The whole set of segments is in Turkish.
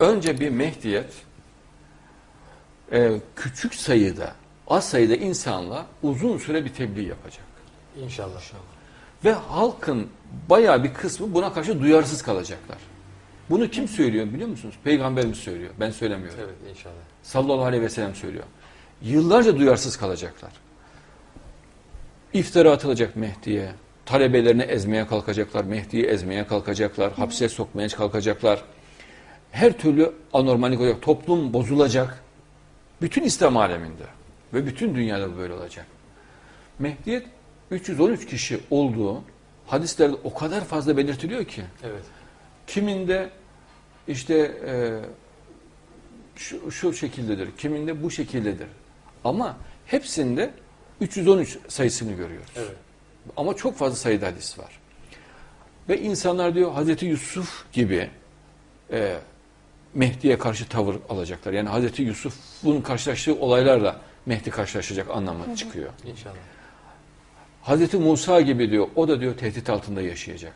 önce bir Mehdiyet e, küçük sayıda, az sayıda insanla uzun süre bir tebliğ yapacak. İnşallah. Ve halkın bayağı bir kısmı buna karşı duyarsız kalacaklar. Bunu kim söylüyor biliyor musunuz? Peygamberimiz söylüyor. Ben söylemiyorum. Evet inşallah. Sallallahu aleyhi ve sellem söylüyor. Yıllarca duyarsız kalacaklar. İftira atılacak Mehdi'ye. Talebelerini ezmeye kalkacaklar. Mehdi'yi ezmeye kalkacaklar. Hapse sokmaya kalkacaklar. Her türlü anormallik olacak. Toplum bozulacak. Bütün İslam aleminde ve bütün dünyada bu böyle olacak. Mehdiyet 313 kişi olduğu hadislerde o kadar fazla belirtiliyor ki. Evet. Kiminde işte e, şu, şu şekildedir, kiminde bu şekildedir. Ama hepsinde 313 sayısını görüyoruz. Evet. Ama çok fazla sayıda hadis var. Ve insanlar diyor Hazreti Yusuf gibi e, Mehdi'ye karşı tavır alacaklar. Yani Hazreti Yusuf'un karşılaştığı olaylarla Mehdi karşılaşacak anlamı çıkıyor. İnşallah. Hazreti Musa gibi diyor, o da diyor tehdit altında yaşayacak.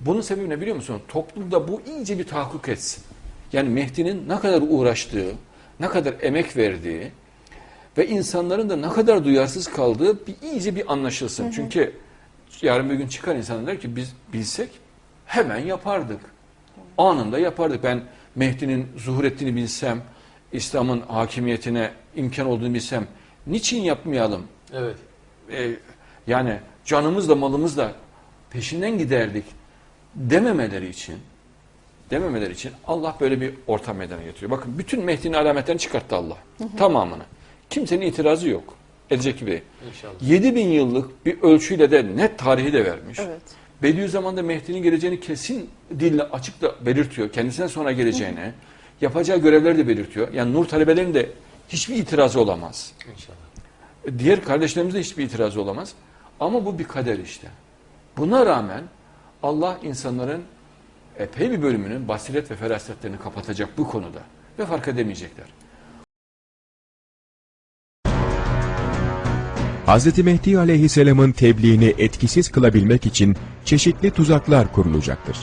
Bunun sebebi ne biliyor musun? Toplumda bu iyice bir tahakkuk etsin. Yani Mehdi'nin ne kadar uğraştığı, ne kadar emek verdiği ve insanların da ne kadar duyarsız kaldığı bir iyice bir anlaşılsın. Çünkü yarın bir gün çıkar insanlar der ki biz bilsek hemen yapardık. Anında yapardık. Ben Mehdi'nin zuhur ettiğini bilsem, İslam'ın hakimiyetine imkan olduğunu bilsem niçin yapmayalım? Evet. e, yani canımızla malımızla peşinden giderdik dememeleri için dememeleri için Allah böyle bir ortam meydana getiriyor. Bakın bütün Mehdi'nin alametlerini çıkarttı Allah. Tamamını. Kimsenin itirazı yok. Edecek gibi. İnşallah. 7000 yıllık bir ölçüyle de net tarihi de vermiş. Evet. Bediüzzaman'da Mehdi'nin geleceğini kesin dille açık da belirtiyor. Kendisinden sonra geleceğini, yapacağı görevleri de belirtiyor. Yani nur talebelerinin de hiçbir itirazı olamaz. İnşallah. Diğer kardeşlerimizde hiçbir itirazı olamaz. Ama bu bir kader işte. Buna rağmen Allah insanların epey bir bölümünün basiret ve ferasetlerini kapatacak bu konuda. Ve fark edemeyecekler. Hz. Mehdi aleyhisselamın tebliğini etkisiz kılabilmek için çeşitli tuzaklar kurulacaktır.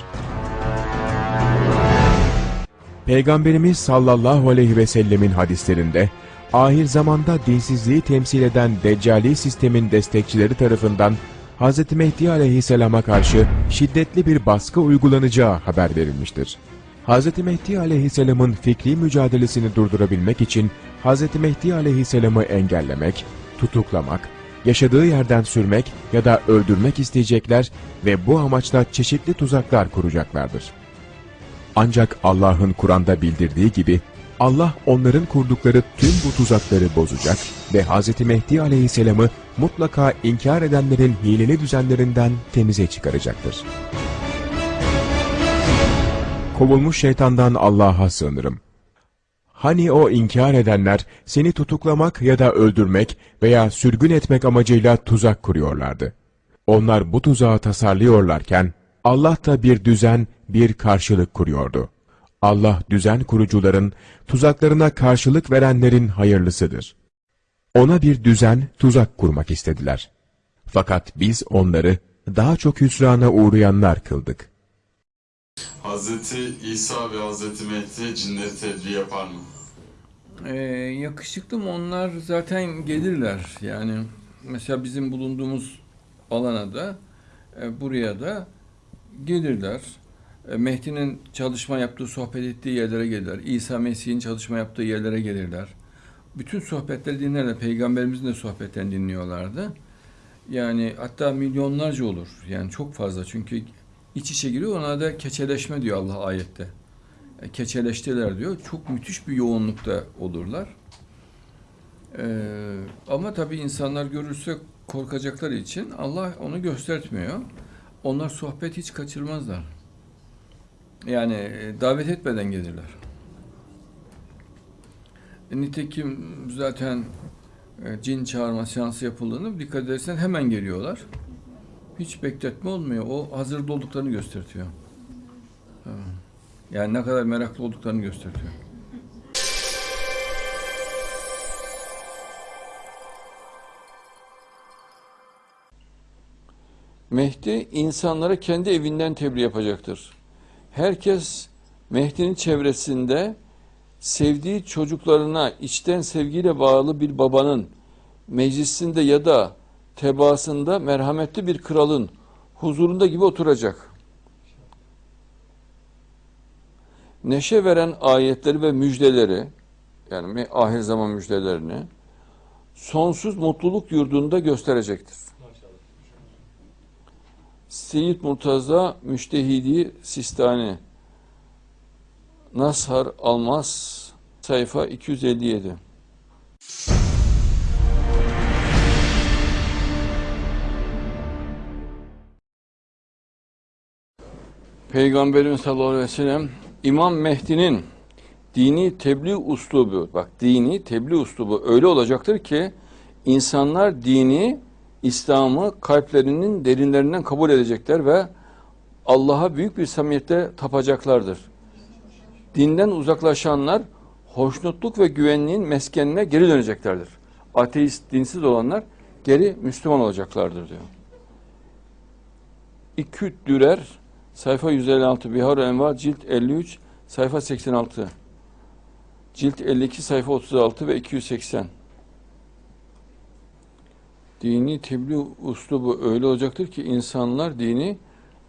Peygamberimiz sallallahu aleyhi ve sellemin hadislerinde, ahir zamanda dinsizliği temsil eden Deccali sistemin destekçileri tarafından Hz. Mehdi aleyhisselama karşı şiddetli bir baskı uygulanacağı haber verilmiştir. Hz. Mehdi aleyhisselamın fikri mücadelesini durdurabilmek için Hz. Mehdi aleyhisselamı engellemek, tutuklamak, yaşadığı yerden sürmek ya da öldürmek isteyecekler ve bu amaçla çeşitli tuzaklar kuracaklardır. Ancak Allah'ın Kur'an'da bildirdiği gibi Allah onların kurdukları tüm bu tuzakları bozacak ve Hz. Mehdi aleyhisselamı mutlaka inkar edenlerin hileli düzenlerinden temize çıkaracaktır. Kovulmuş şeytandan Allah'a sığınırım. Hani o inkar edenler seni tutuklamak ya da öldürmek veya sürgün etmek amacıyla tuzak kuruyorlardı. Onlar bu tuzağı tasarlıyorlarken Allah da bir düzen, bir karşılık kuruyordu. Allah düzen kurucuların, tuzaklarına karşılık verenlerin hayırlısıdır. Ona bir düzen, tuzak kurmak istediler. Fakat biz onları daha çok hüsrana uğrayanlar kıldık. Hazreti İsa ve Hazreti Mehdi cinleri tebliğ yapar mı? Ee, yakışıklı mı onlar zaten gelirler yani mesela bizim bulunduğumuz alana da e, buraya da gelirler. E, Mehdi'nin çalışma yaptığı, sohbet ettiği yerlere gelirler. İsa Mesih'in çalışma yaptığı yerlere gelirler. Bütün sohbetleri dinlerler. Peygamberimizin de sohbetlerini dinliyorlardı. Yani hatta milyonlarca olur. Yani çok fazla çünkü iç içe giriyor. Ona da keçeleşme diyor Allah ayette. E, keçeleştiler diyor. Çok müthiş bir yoğunlukta olurlar. Ee, ama tabii insanlar görürse korkacakları için Allah onu göstertmiyor. Onlar sohbet hiç kaçırmazlar. Yani e, davet etmeden gelirler. E, nitekim zaten cin çağırma seansı yapıldığını dikkat edersen hemen geliyorlar. Hiç bekletme olmuyor. O hazırda olduklarını göstertiyor. Ha. Yani ne kadar meraklı olduklarını gösteriyor. Mehdi insanlara kendi evinden tebliğ yapacaktır. Herkes Mehdi'nin çevresinde sevdiği çocuklarına içten sevgiyle bağlı bir babanın meclisinde ya da tebaasında merhametli bir kralın huzurunda gibi oturacak. Neşe veren ayetleri ve müjdeleri yani ahir zaman müjdelerini sonsuz mutluluk yurdunda gösterecektir. Seyyid Murtaza Müştehidi Sistani Nashar Almaz sayfa 257 Peygamberimiz sallallahu aleyhi ve sellem İmam Mehdi'nin dini tebliğ uslubu bak dini tebliğ uslubu öyle olacaktır ki insanlar dini İslam'ı kalplerinin derinlerinden kabul edecekler ve Allah'a büyük bir samimiyette tapacaklardır. Dinden uzaklaşanlar hoşnutluk ve güvenliğin meskenine geri döneceklerdir. Ateist, dinsiz olanlar geri Müslüman olacaklardır diyor. İküt Dürer sayfa 156 Bihar Envar cilt 53 sayfa 86 cilt 52 sayfa 36 ve 280 Dini tebliğ uslubu öyle olacaktır ki insanlar dini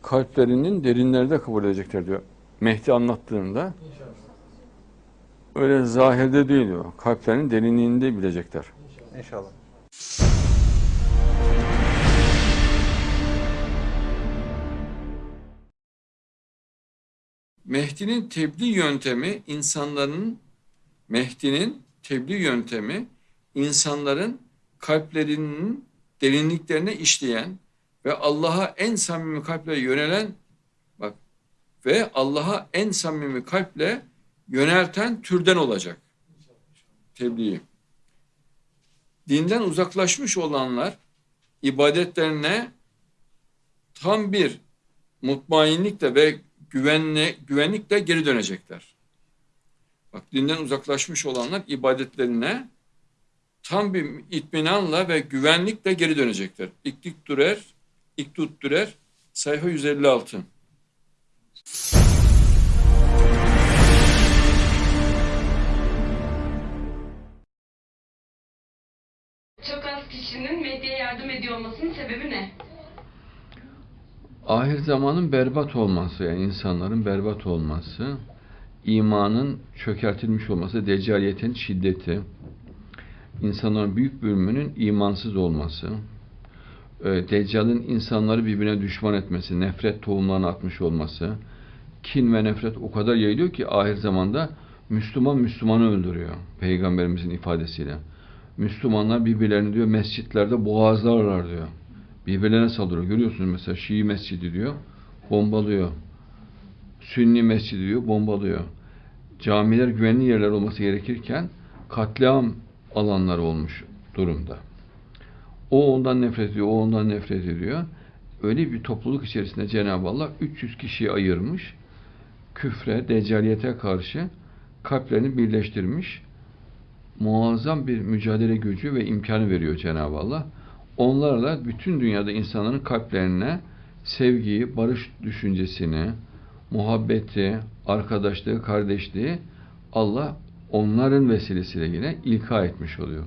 kalplerinin derinlerinde kabul edecekler diyor. Mehdi anlattığında öyle zahirde değil diyor. Kalplerinin derinliğinde bilecekler. İnşallah. Mehdi'nin tebliğ yöntemi insanların Mehdi'nin tebliğ yöntemi insanların kalplerinin derinliklerine işleyen ve Allah'a en samimi kalple yönelen bak ve Allah'a en samimi kalple yönelten türden olacak. Tebliğ. Dinden uzaklaşmış olanlar ibadetlerine tam bir mutmainlikle ve güvenle, güvenlikle geri dönecekler. Bak dinden uzaklaşmış olanlar ibadetlerine tam bir itminanla ve güvenlikle geri dönecekler. İklik Dürer, İktut Dürer, sayfa 156. Ahir zamanın berbat olması yani insanların berbat olması, imanın çökertilmiş olması, deccaliyetin şiddeti, insanların büyük bölümünün imansız olması, e, Deccal'in insanları birbirine düşman etmesi, nefret tohumlarını atmış olması, kin ve nefret o kadar yayılıyor ki ahir zamanda Müslüman Müslümanı öldürüyor. Peygamberimizin ifadesiyle. Müslümanlar birbirlerini diyor mescitlerde boğazlarlar diyor. Birbirlerine saldırıyor. Görüyorsunuz mesela Şii mescidi diyor, bombalıyor. Sünni mescidi diyor, bombalıyor. Camiler güvenli yerler olması gerekirken katliam alanları olmuş durumda. O ondan nefret ediyor, o ondan nefret ediyor. Öyle bir topluluk içerisinde Cenab-ı Allah 300 kişiyi ayırmış. Küfre, deccaliyete karşı kalplerini birleştirmiş. Muazzam bir mücadele gücü ve imkanı veriyor Cenab-ı Allah. Onlarla bütün dünyada insanların kalplerine sevgiyi, barış düşüncesini, muhabbeti, arkadaşlığı, kardeşliği Allah onların vesilesiyle yine ilka etmiş oluyor.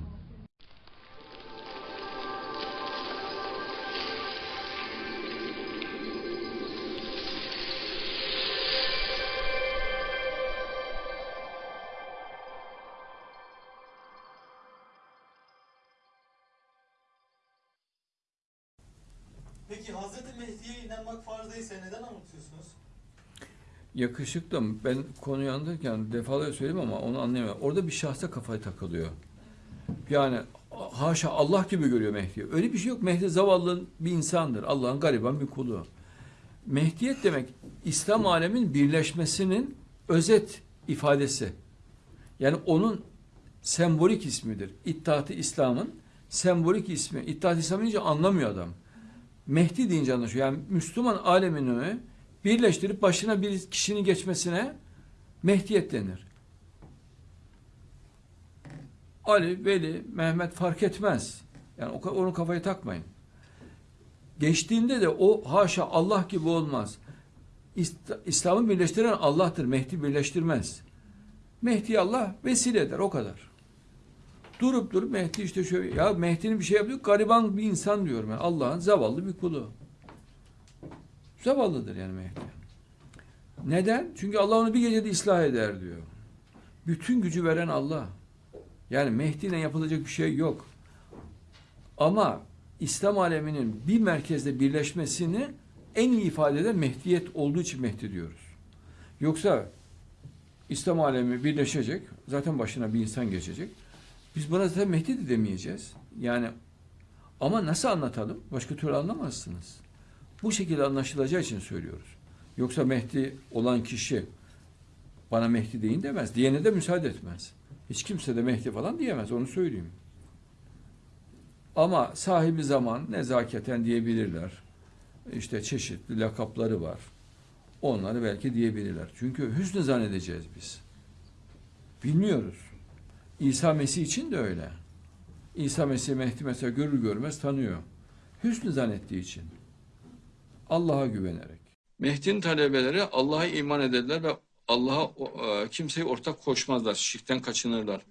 Yakışıklı mı? Ben konuyu anlatırken defalarca söyledim ama onu anlayamıyorum. Orada bir şahsa kafayı takılıyor. Yani haşa Allah gibi görüyor Mehdi. Öyle bir şey yok. Mehdi zavallı bir insandır. Allah'ın gariban bir kulu. Mehdiyet demek İslam alemin birleşmesinin özet ifadesi. Yani onun sembolik ismidir. İttihat-ı İslam'ın sembolik ismi. İttihat-ı İslam deyince anlamıyor adam. Mehdi deyince anlaşıyor. Yani Müslüman alemini birleştirip başına bir kişinin geçmesine Mehdiyet denir. Ali, Veli, Mehmet fark etmez. Yani o, onu kafaya takmayın. Geçtiğinde de o haşa Allah gibi olmaz. İslam'ı birleştiren Allah'tır. Mehdi birleştirmez. Mehdi Allah vesile eder o kadar. Durup durup Mehdi işte şöyle ya Mehdi'nin bir şey yapıyor gariban bir insan diyorum ben. Allah'ın zavallı bir kulu. Zavallıdır yani Mehdi. Neden? Çünkü Allah onu bir gecede ıslah eder diyor. Bütün gücü veren Allah. Yani Mehdi'yle yapılacak bir şey yok. Ama İslam aleminin bir merkezde birleşmesini en iyi ifade eden Mehdiyet olduğu için Mehdi diyoruz. Yoksa İslam alemi birleşecek, zaten başına bir insan geçecek. Biz buna zaten Mehdi de demeyeceğiz. Yani ama nasıl anlatalım? Başka türlü anlamazsınız. Bu şekilde anlaşılacağı için söylüyoruz. Yoksa Mehdi olan kişi bana Mehdi deyin demez. Diyene de müsaade etmez. Hiç kimse de Mehdi falan diyemez. Onu söyleyeyim. Ama sahibi zaman nezaketen diyebilirler. İşte çeşitli lakapları var. Onları belki diyebilirler. Çünkü hüsnü zannedeceğiz biz. Bilmiyoruz. İsa Mesih için de öyle. İsa Mesih Mehdi mesela görür görmez tanıyor. Hüsnü zannettiği için. Allah'a güvenerek. Mehdi'nin talebeleri Allah'a iman ederler ve Allah'a e, kimseyi ortak koşmazlar. Şirkten kaçınırlar.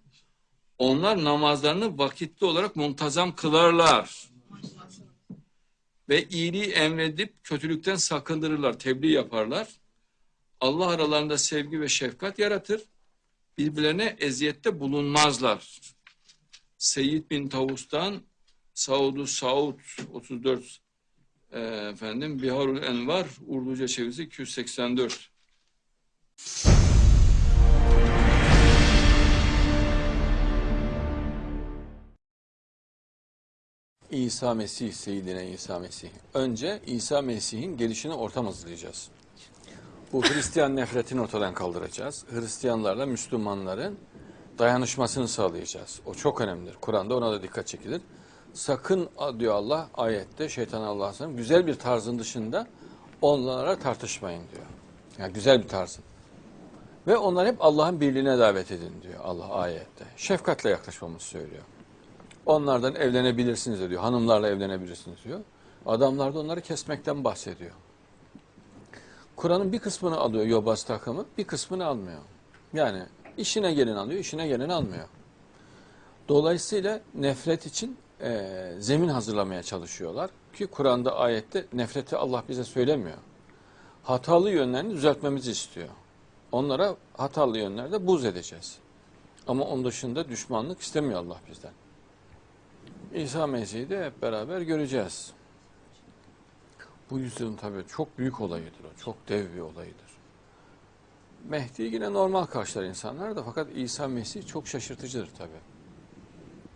Onlar namazlarını vakitli olarak muntazam kılarlar. Ve iyiliği emredip kötülükten sakındırırlar, tebliğ yaparlar. Allah aralarında sevgi ve şefkat yaratır. Birbirlerine eziyette bulunmazlar. Seyyid bin Tavus'tan Saudu Saud 34 e, efendim Biharul Envar Urduca çevirisi 284. İsa Mesih, Seyyidine İsa Mesih. Önce İsa Mesih'in gelişine ortam hazırlayacağız. Bu Hristiyan nefretini ortadan kaldıracağız. Hristiyanlarla Müslümanların dayanışmasını sağlayacağız. O çok önemlidir. Kur'an'da ona da dikkat çekilir. Sakın diyor Allah ayette şeytan Allah'ın güzel bir tarzın dışında onlara tartışmayın diyor. Yani güzel bir tarzın. Ve onlar hep Allah'ın birliğine davet edin diyor Allah ayette. Şefkatle yaklaşmamızı söylüyor. Onlardan evlenebilirsiniz diyor. Hanımlarla evlenebilirsiniz diyor. Adamlar da onları kesmekten bahsediyor. Kur'an'ın bir kısmını alıyor yobaz takımı, bir kısmını almıyor. Yani işine gelen alıyor, işine gelen almıyor. Dolayısıyla nefret için e, zemin hazırlamaya çalışıyorlar. Ki Kur'an'da ayette nefreti Allah bize söylemiyor. Hatalı yönlerini düzeltmemizi istiyor. Onlara hatalı yönlerde buz edeceğiz. Ama onun dışında düşmanlık istemiyor Allah bizden. İsa Mesih'i de hep beraber göreceğiz. Bu yüzyılın tabii çok büyük olayıdır o. Çok dev bir olayıdır. Mehdi yine normal karşılar insanlar da fakat İsa Mesih çok şaşırtıcıdır tabii.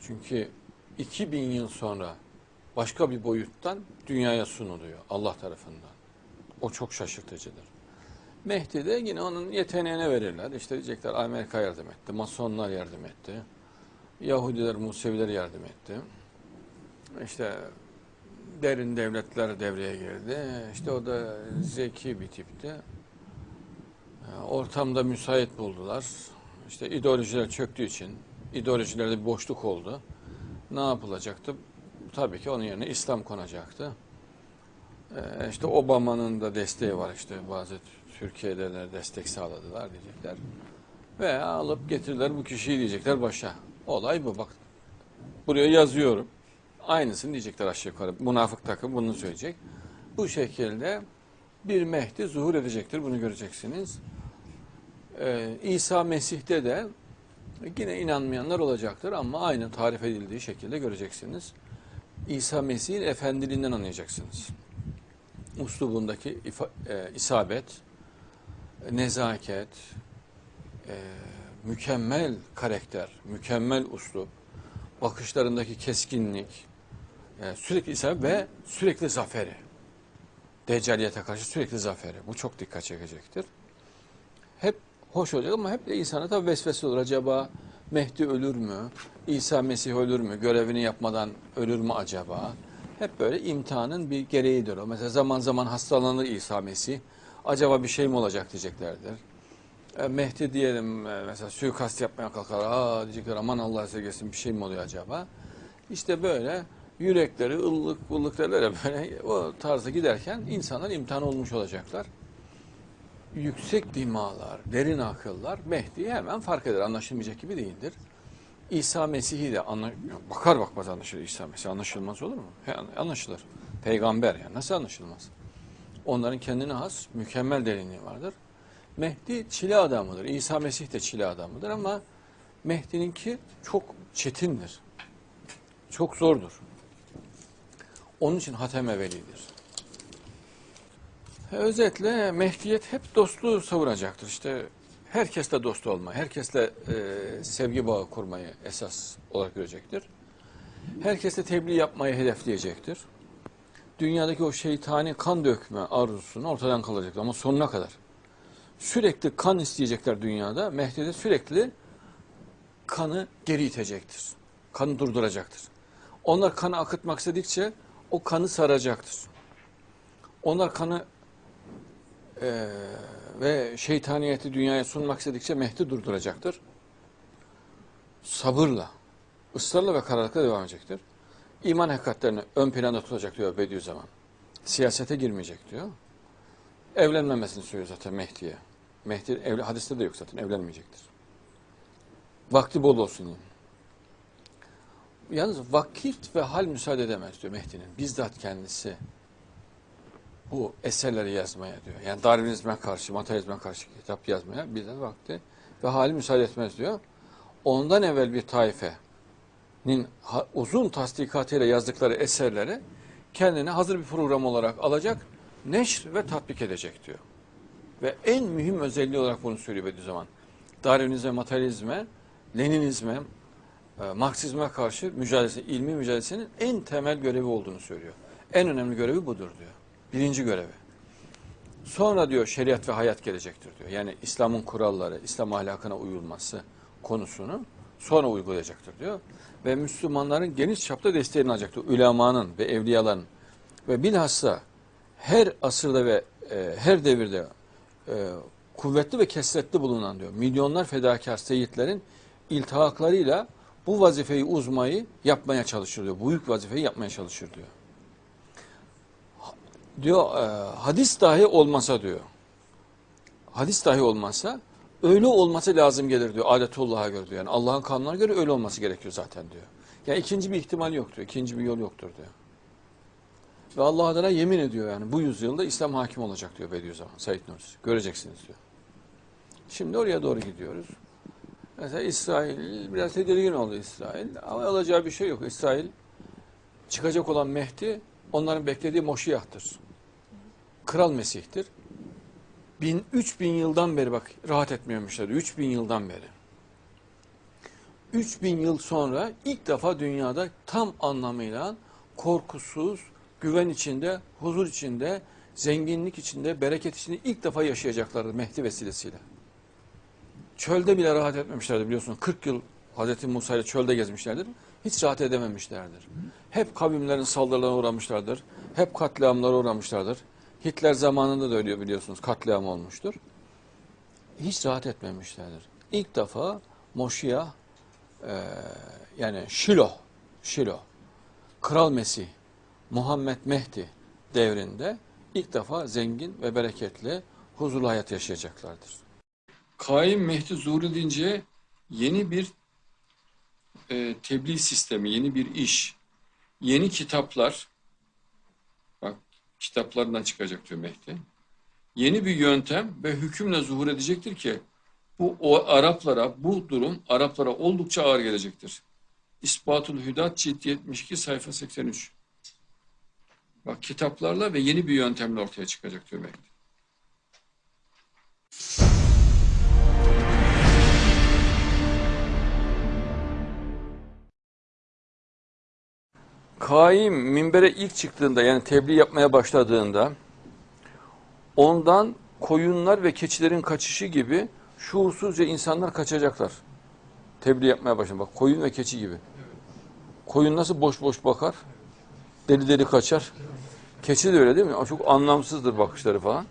Çünkü 2000 yıl sonra başka bir boyuttan dünyaya sunuluyor Allah tarafından. O çok şaşırtıcıdır. Mehdi de yine onun yeteneğine verirler. İşte diyecekler Amerika yardım etti, Masonlar yardım etti. Yahudiler, Museviler yardım etti. İşte derin devletler devreye girdi. İşte o da zeki bir tipti. Ortamda müsait buldular. İşte ideolojiler çöktüğü için ideolojilerde bir boşluk oldu. Ne yapılacaktı? Tabii ki onun yerine İslam konacaktı. Ee, işte Obama'nın da desteği var işte bazı Türkiye'de de destek sağladılar diyecekler. Ve alıp getirdiler bu kişiyi diyecekler başa. Olay bu bak. Buraya yazıyorum. Aynısını diyecekler aşağı yukarı. Münafık takım bunu söyleyecek. Bu şekilde bir Mehdi zuhur edecektir. Bunu göreceksiniz. Ee, İsa Mesih'te de yine inanmayanlar olacaktır ama aynı tarif edildiği şekilde göreceksiniz. İsa Mesih'in efendiliğinden anlayacaksınız. Uslubundaki e, isabet, nezaket, e, mükemmel karakter, mükemmel uslup, bakışlarındaki keskinlik, e, sürekli isabet ve sürekli zaferi. Deccaliyete karşı sürekli zaferi. Bu çok dikkat çekecektir. Hep hoş olacak ama hep de insana tabi vesvese olur. Acaba Mehdi ölür mü? İsa Mesih ölür mü? Görevini yapmadan ölür mü acaba? Hep böyle imtihanın bir gereğidir o. Mesela zaman zaman hastalanır İsa Mesih. Acaba bir şey mi olacak diyeceklerdir. E, Mehdi diyelim e, mesela suikast yapmaya kalkar. Aa diyecekler aman Allah sevgisin bir şey mi oluyor acaba? İşte böyle yürekleri ıllık ıllık derler böyle o tarzda giderken insanlar imtihan olmuş olacaklar. Yüksek dimalar, derin akıllar Mehdi'yi hemen fark eder. Anlaşılmayacak gibi değildir. İsa Mesih'i de anla, bakar bakmaz anlaşılır İsa Mesih. Anlaşılmaz olur mu? He, anlaşılır. Peygamber yani nasıl anlaşılmaz? Onların kendine has mükemmel derinliği vardır. Mehdi çile adamıdır. İsa Mesih de çile adamıdır ama Mehdi'ninki çok çetindir. Çok zordur. Onun için Hatem-i Veli'dir. E, Özetle Mehdiyet hep dostluğu savuracaktır. İşte herkesle dost olmayı, herkesle e, sevgi bağı kurmayı esas olarak görecektir. Herkesle tebliğ yapmayı hedefleyecektir. Dünyadaki o şeytani kan dökme arzusunu ortadan kalacaktır ama sonuna kadar. Sürekli kan isteyecekler dünyada. Mehdi de sürekli kanı geri itecektir. Kanı durduracaktır. Onlar kanı akıtmak istedikçe o kanı saracaktır. Onlar kanı eee, ve şeytaniyeti dünyaya sunmak istedikçe Mehdi durduracaktır. Sabırla, ısrarla ve kararlılıkla devam edecektir. İman hakikatlerini ön planda tutacak diyor Bediüzzaman. Siyasete girmeyecek diyor. Evlenmemesini söylüyor zaten Mehdi'ye. Mehdi evli, hadiste de yok zaten evlenmeyecektir. Vakti bol olsun diye. Yalnız vakit ve hal müsaade edemez diyor Mehdi'nin. Bizzat kendisi bu eserleri yazmaya diyor. Yani Darwinizme karşı, materyalizme karşı kitap yazmaya bizzat vakti ve hali müsaade etmez diyor. Ondan evvel bir taifenin uzun tasdikatıyla yazdıkları eserleri kendine hazır bir program olarak alacak, neşr ve tatbik edecek diyor. Ve en mühim özelliği olarak bunu söylüyor Bediüzzaman. Darwinizme, materyalizme, Leninizme, e, Marksizme karşı mücadelesi, ilmi mücadelesinin en temel görevi olduğunu söylüyor. En önemli görevi budur diyor. Birinci görevi. Sonra diyor şeriat ve hayat gelecektir diyor. Yani İslam'ın kuralları, İslam ahlakına uyulması konusunu sonra uygulayacaktır diyor. Ve Müslümanların geniş çapta desteğini alacaktır. Ülemanın ve evliyaların ve bilhassa her asırda ve e, her devirde e, kuvvetli ve kesretli bulunan diyor. Milyonlar fedakar seyitlerin iltihaklarıyla bu vazifeyi uzmayı yapmaya çalışır diyor. Büyük vazifeyi yapmaya çalışır diyor. Diyor e, hadis dahi olmasa diyor. Hadis dahi olmasa öyle olması lazım gelir diyor adetullah'a göre diyor. Yani Allah'ın kanununa göre öyle olması gerekiyor zaten diyor. Yani ikinci bir ihtimal yok diyor. İkinci bir yol yoktur diyor. Ve Allah adına yemin ediyor yani bu yüzyılda İslam hakim olacak diyor Bediüzzaman Said Nursi. Göreceksiniz diyor. Şimdi oraya doğru gidiyoruz. Mesela İsrail biraz tedirgin oldu İsrail ama olacağı bir şey yok. İsrail çıkacak olan Mehdi onların beklediği Moşiyah'tır. Kral Mesih'tir. Bin, üç bin yıldan beri bak rahat etmiyormuşlar. Üç bin yıldan beri. Üç bin yıl sonra ilk defa dünyada tam anlamıyla korkusuz, güven içinde, huzur içinde, zenginlik içinde, bereket içinde ilk defa yaşayacaklardı Mehdi vesilesiyle. Çölde bile rahat etmemişlerdi biliyorsunuz. 40 yıl Hz. Musa ile çölde gezmişlerdir. Hiç rahat edememişlerdir. Hep kavimlerin saldırılarına uğramışlardır. Hep katliamlara uğramışlardır. Hitler zamanında da öyle biliyorsunuz katliam olmuştur. Hiç rahat etmemişlerdir. İlk defa Moşiyah e, yani Şilo, Şilo, Kral Mesih, Muhammed Mehdi devrinde ilk defa zengin ve bereketli, huzurlu hayat yaşayacaklardır. Kaim Mehdi zuhur edince yeni bir e, tebliğ sistemi, yeni bir iş, yeni kitaplar, bak kitaplarından çıkacak diyor Mehdi. Yeni bir yöntem ve hükümle zuhur edecektir ki bu o Araplara, bu durum Araplara oldukça ağır gelecektir. İspatul Hüdat cilt 72 sayfa 83. Bak kitaplarla ve yeni bir yöntemle ortaya çıkacak diyor Mehdi. Kaim minbere ilk çıktığında yani tebliğ yapmaya başladığında ondan koyunlar ve keçilerin kaçışı gibi şuursuzca insanlar kaçacaklar. Tebliğ yapmaya başladı. Bak koyun ve keçi gibi. Koyun nasıl boş boş bakar? Deli deli kaçar. Keçi de öyle değil mi? Çok anlamsızdır bakışları falan.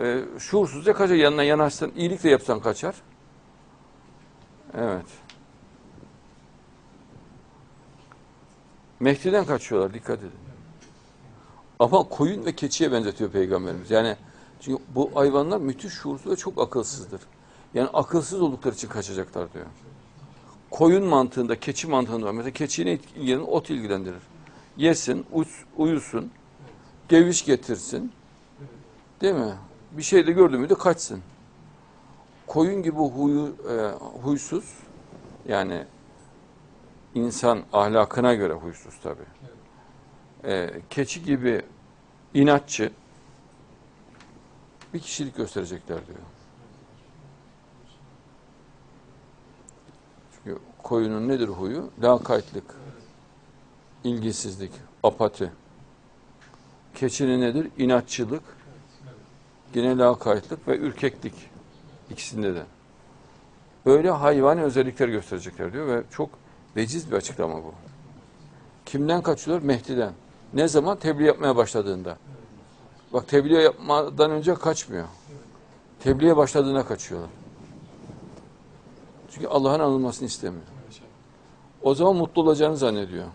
Ee, şuursuzca kaçar. Yanına yanaşsan, iyilik de yapsan kaçar. Evet. Mehdi'den kaçıyorlar dikkat edin. Ama koyun ve keçiye benzetiyor peygamberimiz. Yani Çünkü bu hayvanlar müthiş şuursuz ve çok akılsızdır. Yani akılsız oldukları için kaçacaklar diyor. Koyun mantığında, keçi mantığında var. Mesela keçiyi ilgilenir? Ot ilgilendirir. Yesin, uys- uyusun, geviş getirsin. Değil mi? Bir şey de gördü mü de kaçsın. Koyun gibi huyu, e, huysuz, yani insan ahlakına göre huysuz tabii. E, keçi gibi inatçı bir kişilik gösterecekler diyor. Çünkü koyunun nedir huyu? Lakaytlık, ilgisizlik, apati. Keçinin nedir? İnatçılık, yine lakaytlık ve ürkeklik. İkisinde de. Böyle hayvani özellikler gösterecekler diyor ve çok veciz bir açıklama bu. Kimden kaçıyorlar? Mehdi'den. Ne zaman? Tebliğ yapmaya başladığında. Bak tebliğ yapmadan önce kaçmıyor. Tebliğe başladığında kaçıyorlar. Çünkü Allah'ın anılmasını istemiyor. O zaman mutlu olacağını zannediyor.